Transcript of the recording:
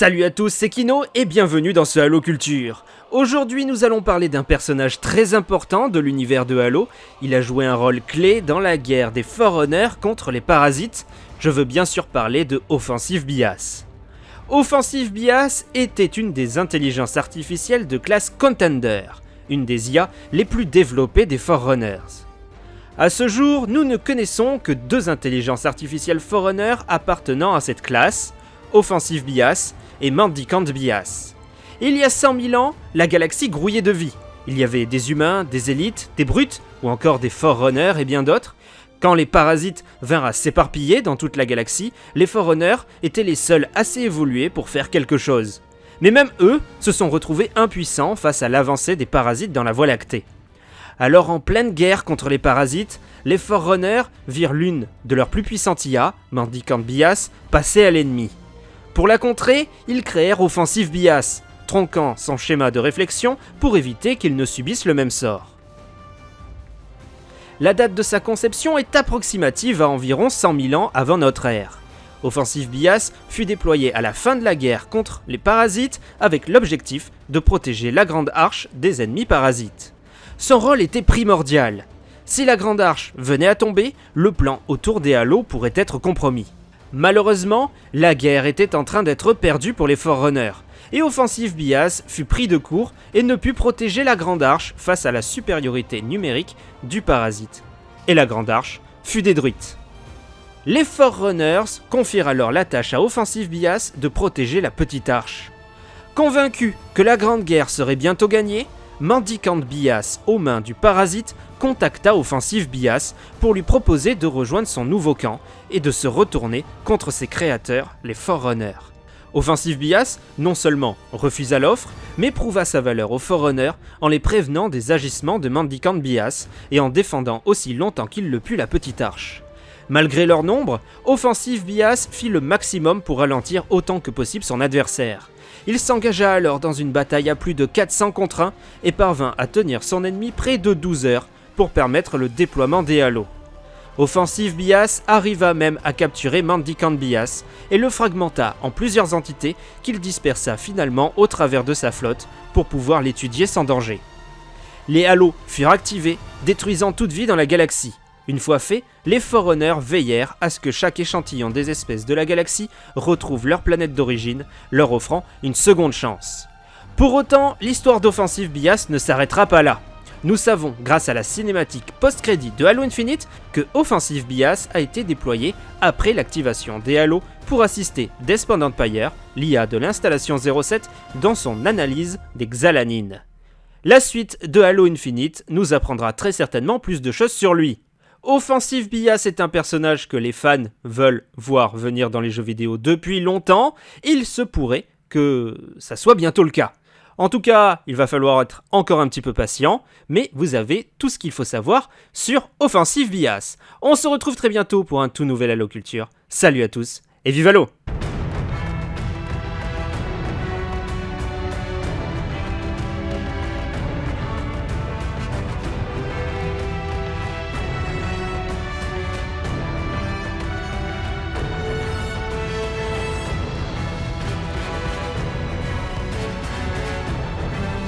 Salut à tous, c'est Kino et bienvenue dans ce Halo Culture. Aujourd'hui nous allons parler d'un personnage très important de l'univers de Halo. Il a joué un rôle clé dans la guerre des Forerunners contre les parasites. Je veux bien sûr parler de Offensive Bias. Offensive Bias était une des intelligences artificielles de classe Contender, une des IA les plus développées des Forerunners. A ce jour, nous ne connaissons que deux intelligences artificielles Forerunner appartenant à cette classe, Offensive Bias et Mendicant Bias. Il y a 100 000 ans, la galaxie grouillait de vie. Il y avait des humains, des élites, des brutes, ou encore des Forerunners et bien d'autres. Quand les parasites vinrent à s'éparpiller dans toute la galaxie, les Forerunners étaient les seuls assez évolués pour faire quelque chose. Mais même eux se sont retrouvés impuissants face à l'avancée des parasites dans la Voie lactée. Alors en pleine guerre contre les parasites, les Forerunners virent l'une de leurs plus puissantes IA, Mendicant Bias, passer à l'ennemi. Pour la contrer, ils créèrent Offensive Bias, tronquant son schéma de réflexion pour éviter qu'il ne subisse le même sort. La date de sa conception est approximative à environ 100 000 ans avant notre ère. Offensive Bias fut déployé à la fin de la guerre contre les parasites avec l'objectif de protéger la Grande Arche des ennemis parasites. Son rôle était primordial. Si la Grande Arche venait à tomber, le plan autour des halos pourrait être compromis. Malheureusement, la guerre était en train d'être perdue pour les Forerunners, et Offensive Bias fut pris de court et ne put protéger la Grande Arche face à la supériorité numérique du parasite. Et la Grande Arche fut détruite. Les Forerunners confirent alors la tâche à Offensive Bias de protéger la Petite Arche. Convaincu que la Grande Guerre serait bientôt gagnée, Mendicant Bias aux mains du parasite contacta Offensive Bias pour lui proposer de rejoindre son nouveau camp et de se retourner contre ses créateurs, les Forerunners. Offensive Bias non seulement refusa l'offre, mais prouva sa valeur aux Forerunners en les prévenant des agissements de Mendicant Bias et en défendant aussi longtemps qu'il le put la Petite Arche. Malgré leur nombre, Offensive Bias fit le maximum pour ralentir autant que possible son adversaire. Il s'engagea alors dans une bataille à plus de 400 contre 1 et parvint à tenir son ennemi près de 12 heures pour permettre le déploiement des halos. Offensive Bias arriva même à capturer Mendicant Bias et le fragmenta en plusieurs entités qu'il dispersa finalement au travers de sa flotte pour pouvoir l'étudier sans danger. Les halos furent activés, détruisant toute vie dans la galaxie. Une fois fait, les Forerunners veillèrent à ce que chaque échantillon des espèces de la galaxie retrouve leur planète d'origine, leur offrant une seconde chance. Pour autant, l'histoire d'Offensive Bias ne s'arrêtera pas là. Nous savons, grâce à la cinématique post-crédit de Halo Infinite, que Offensive Bias a été déployé après l'activation des Halo pour assister Despond Empire, l'IA de l'installation 07, dans son analyse des Xalanines. La suite de Halo Infinite nous apprendra très certainement plus de choses sur lui. Offensive Bias est un personnage que les fans veulent voir venir dans les jeux vidéo depuis longtemps. Il se pourrait que ça soit bientôt le cas. En tout cas, il va falloir être encore un petit peu patient, mais vous avez tout ce qu'il faut savoir sur Offensive Bias. On se retrouve très bientôt pour un tout nouvel Halo Culture. Salut à tous et vive Halo